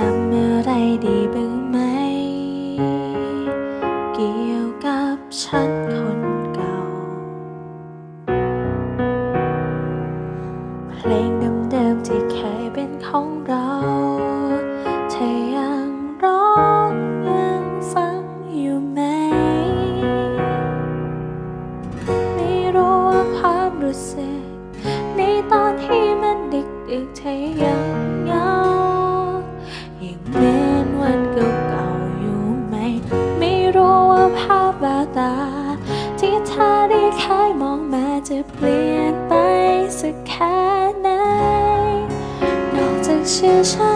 จำอะไรดีบ้างไหม เกี่ยวกับฉันคนเก่า เพลงเดิมๆที่เคยเป็นของเราเธอยังร้องยังฟังอยู่ไหม ไม่รู้ว่าความรู้สึก จะเปลี่ยนไปสักแค่ไหนนอกจากเชื่อฉัน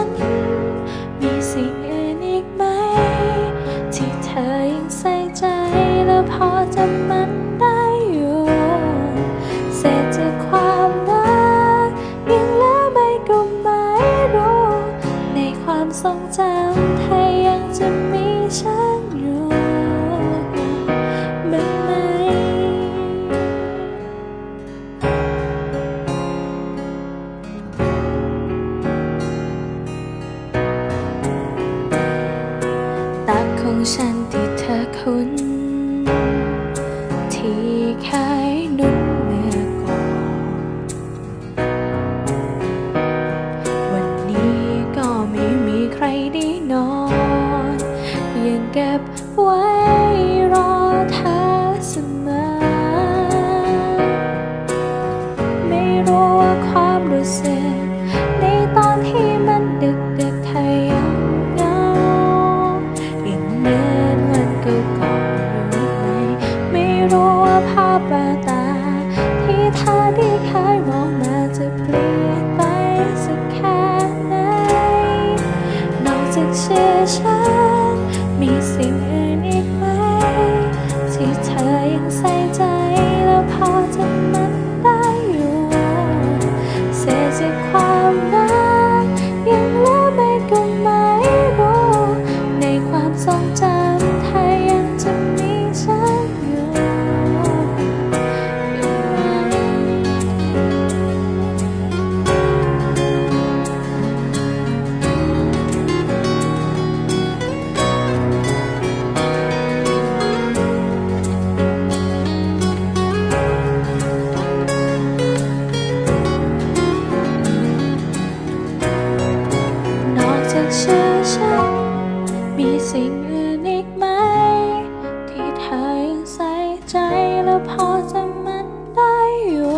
น ที่เคยนุ่นเมื่อก่อน วันนี้ก็ไม่มีใครได้นอน ยังเก็บไว้ รู้ว่าภาพแววตา ที่เธอที่เคยมองมาจะเปลี่ยนไปสักแค่ไหนนอกจากชื่อฉันมีสิ่ง มีสิ่งอื่นอีกไหม ที่เธอยังใส่ใจแล้วพอจะมันได้อยู่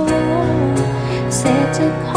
เศษจะข